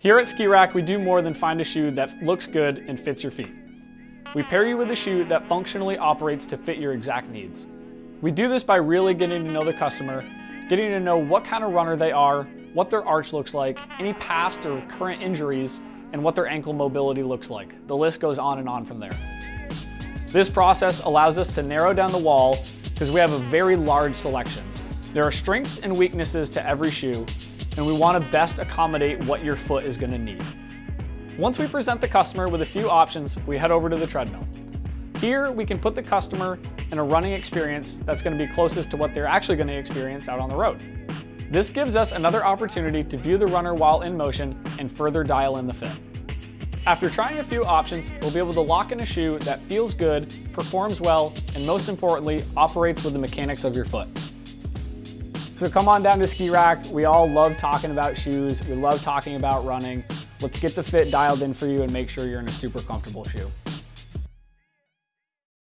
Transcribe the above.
Here at Ski Rack, we do more than find a shoe that looks good and fits your feet. We pair you with a shoe that functionally operates to fit your exact needs. We do this by really getting to know the customer, getting to know what kind of runner they are, what their arch looks like, any past or current injuries, and what their ankle mobility looks like. The list goes on and on from there. This process allows us to narrow down the wall because we have a very large selection. There are strengths and weaknesses to every shoe, and we want to best accommodate what your foot is going to need. Once we present the customer with a few options, we head over to the treadmill. Here, we can put the customer in a running experience that's going to be closest to what they're actually going to experience out on the road. This gives us another opportunity to view the runner while in motion and further dial in the fit. After trying a few options, we'll be able to lock in a shoe that feels good, performs well, and most importantly, operates with the mechanics of your foot. So come on down to Ski Rack. We all love talking about shoes. We love talking about running. Let's get the fit dialed in for you and make sure you're in a super comfortable shoe.